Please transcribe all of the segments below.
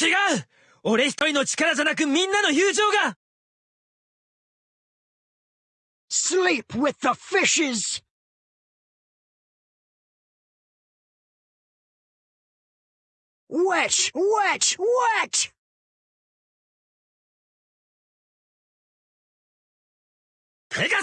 違う俺一人の力じゃなくみんなの友情が Sleep with the fishes! Wet, wet, wet! ペガ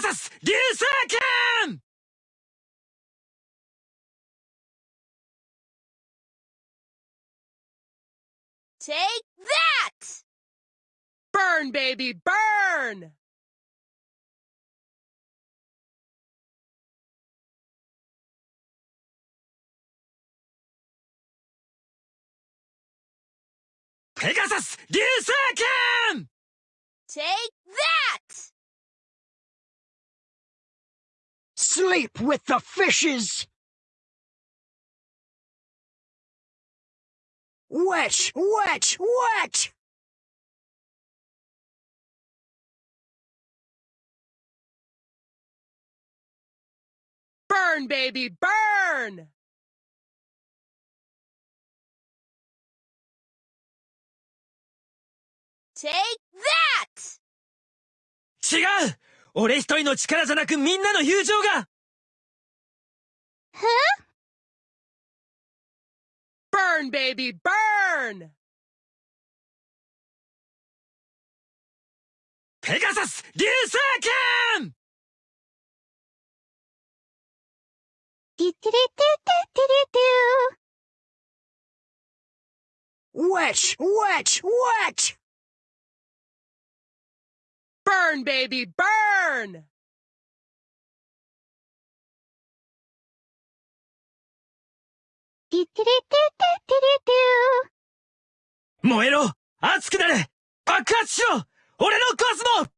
Take that! Burn, baby, burn! Pegasus, Giseken! Take that! Sleep with the fishes! Wet, wet, wet! バーン、ベイビー、バーン Take that! 違う！俺一人の力じゃなくみんなの友情が Burn, baby, burn! Pegasus, Liu Witch! Witch! Witch! Burn, baby, burn! ティティリティティティリティ燃えろ！熱くなれ！爆発しろ！俺のコスモ！